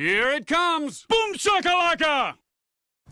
Here it comes! Boom shakalaka!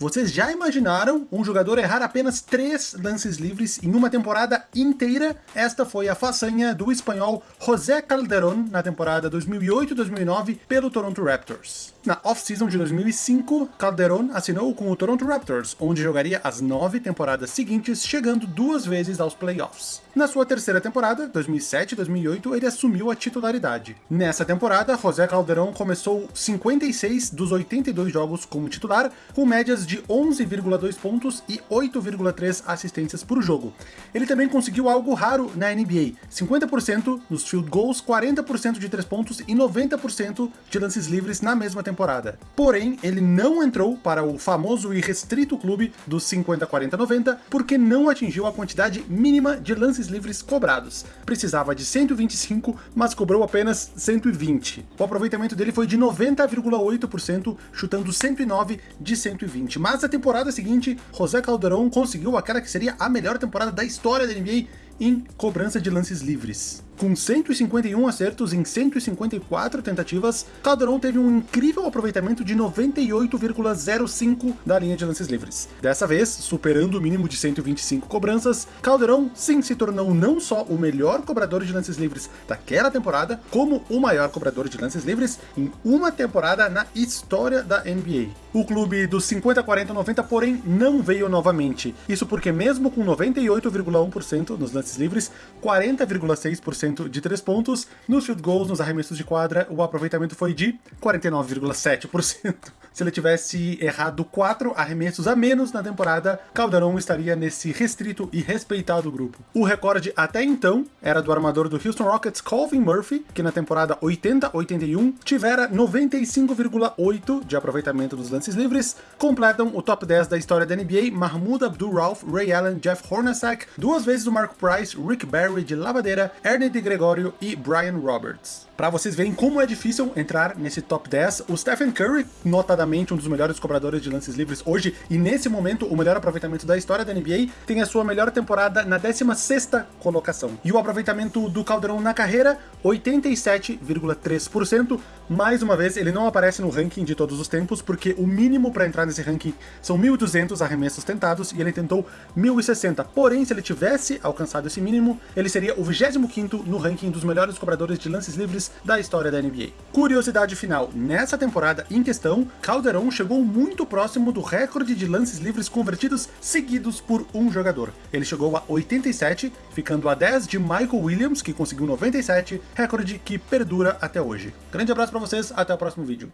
Vocês já imaginaram um jogador errar apenas três lances livres em uma temporada inteira? Esta foi a façanha do espanhol José Calderón na temporada 2008-2009 pelo Toronto Raptors. Na off-season de 2005, Calderón assinou com o Toronto Raptors, onde jogaria as nove temporadas seguintes, chegando duas vezes aos playoffs. Na sua terceira temporada, 2007-2008, ele assumiu a titularidade. Nessa temporada, José Calderón começou 56 dos 82 jogos como titular, com médias de 11,2 pontos e 8,3 assistências por jogo. Ele também conseguiu algo raro na NBA, 50% nos field goals, 40% de 3 pontos e 90% de lances livres na mesma temporada. Porém, ele não entrou para o famoso e restrito clube dos 50-40-90 porque não atingiu a quantidade mínima de lances livres cobrados. Precisava de 125, mas cobrou apenas 120. O aproveitamento dele foi de 90,8%, chutando 109 de 120. Mas a temporada seguinte, José Calderón conseguiu aquela que seria a melhor temporada da história da NBA em cobrança de lances livres. Com 151 acertos em 154 tentativas, Calderon teve um incrível aproveitamento de 98,05 da linha de lances livres. Dessa vez, superando o mínimo de 125 cobranças, Calderon sim se tornou não só o melhor cobrador de lances livres daquela temporada, como o maior cobrador de lances livres em uma temporada na história da NBA. O clube dos 50, 40, 90, porém, não veio novamente. Isso porque mesmo com 98,1% nos lances livres, 40,6% de 3 pontos. Nos field goals, nos arremessos de quadra, o aproveitamento foi de 49,7%. Se ele tivesse errado 4 arremessos a menos na temporada, Calderon estaria nesse restrito e respeitado grupo. O recorde até então era do armador do Houston Rockets Colvin Murphy, que na temporada 80-81 tivera 95,8 de aproveitamento dos lances livres, completam o top 10 da história da NBA Mahmoud Abdul-Rauf, Ray Allen, Jeff Hornacek, duas vezes o Mark Price, Rick Barry de Lavadeira, Ernie de Gregorio e Brian Roberts. Para vocês verem como é difícil entrar nesse top 10, o Stephen Curry, notadamente um dos melhores cobradores de lances livres hoje, e nesse momento o melhor aproveitamento da história da NBA, tem a sua melhor temporada na 16ª colocação. E o aproveitamento do Calderon na carreira, 87,3%. Mais uma vez, ele não aparece no ranking de todos os tempos, porque o mínimo para entrar nesse ranking são 1.200 arremessos tentados, e ele tentou 1.060. Porém, se ele tivesse alcançado esse mínimo, ele seria o 25º no ranking dos melhores cobradores de lances livres da história da NBA. Curiosidade final, nessa temporada em questão, Calderon chegou muito próximo do recorde de lances livres convertidos seguidos por um jogador. Ele chegou a 87, ficando a 10 de Michael Williams, que conseguiu 97, recorde que perdura até hoje. Grande abraço para vocês, até o próximo vídeo.